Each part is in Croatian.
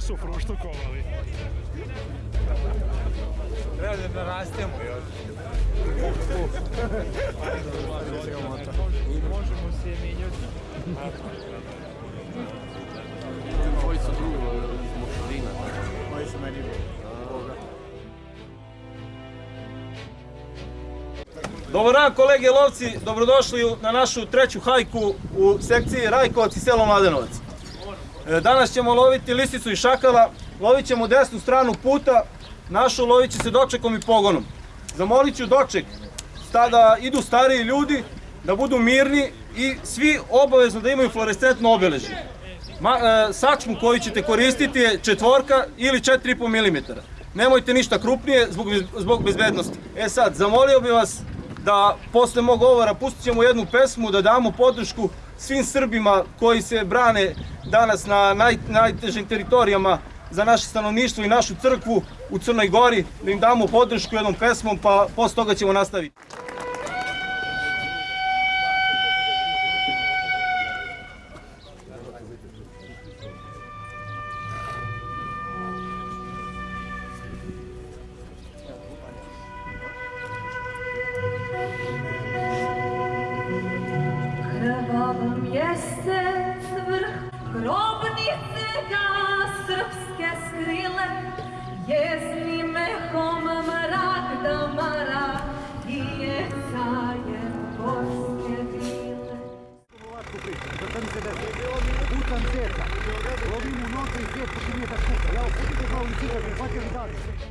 su fruštukovali. Treba da narastemo još. Možemo se mijenjati. Koji su drugi iz Mošarina. Koji su meni Dobar dan kolege lovci, dobrodošli na našu treću hajku u sekciji Rajkovac i selo Mladenovac. E, Danas ćemo loviti lisicu i šakala, lovit ćemo desnu stranu puta, našu lovit će se dočekom i pogonom. Zamolit ću doček sta- da idu stariji ljudi, da budu mirni i svi obavezno da imaju fluorescentno obeležje. E, sačmu koju ćete koristiti je četvorka ili 4,5 mm. Nemojte ništa krupnije zbog, zbog bezbednosti. E sad, zamolio bih vas da posle mog govora pustit ćemo jednu pesmu, da damo podršku svim Srbima koji se brane danas na naj, najtežim teritorijama za naše stanovništvo i našu crkvu u Crnoj Gori, da im damo podršku jednom pesmom, pa posle toga ćemo nastaviti. Krvav mjesec vrh grobnice ga srpske skrile Jezni mehom mrak da mara i jeca je gorske vile Sad mi se da putam zeta, lovim u notu i zet počinje da šuka. Ja opustite kao licira, prihvatili dalje.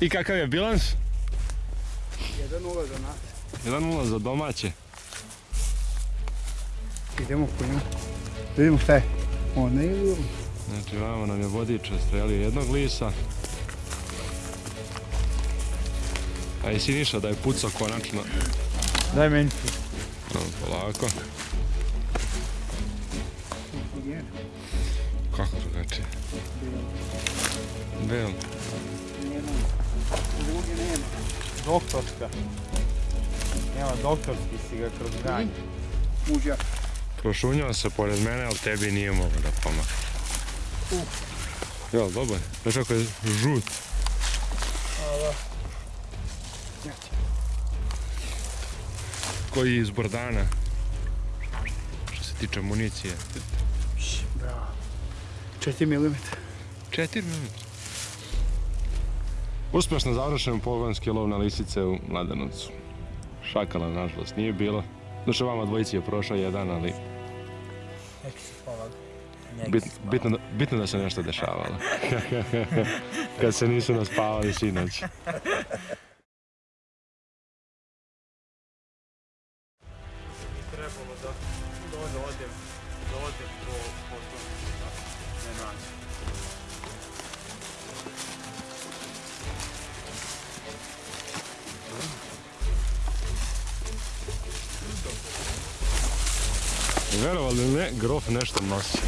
I kakav je bilans? 1-0 za nas. 1-0 za domaće. Idemo po. Da vidimo šta je. O, ne idu. Znači, vamo nam je vodič strelio jednog lisa. A i Siniša da je pucao konačno. Daj meni. No, polako. Kako drugačije? Bel. Doktorska. Nema doktorski si ga kroz granje. Muđa. Prošunjao se pored mene, ali tebi nije mogao da pomogne. Jel, dobar? Znaš kako je žut? koji je izbor dana. Što se tiče municije. Bravo. 4 mm. 4 minuta. Uspješno završen pogonski lov na lisice u Mladenovcu. Šakala, nažalost, nije bilo. Znači, vama dvojici je prošao jedan, ali Neki su spavali. bit, bitno, da, bitno da se nešto dešavalo. Kad se nisu naspavali sinoć. trebalo da da odem po, po tom, ne naći. Verovali ne, grof nešto nosi.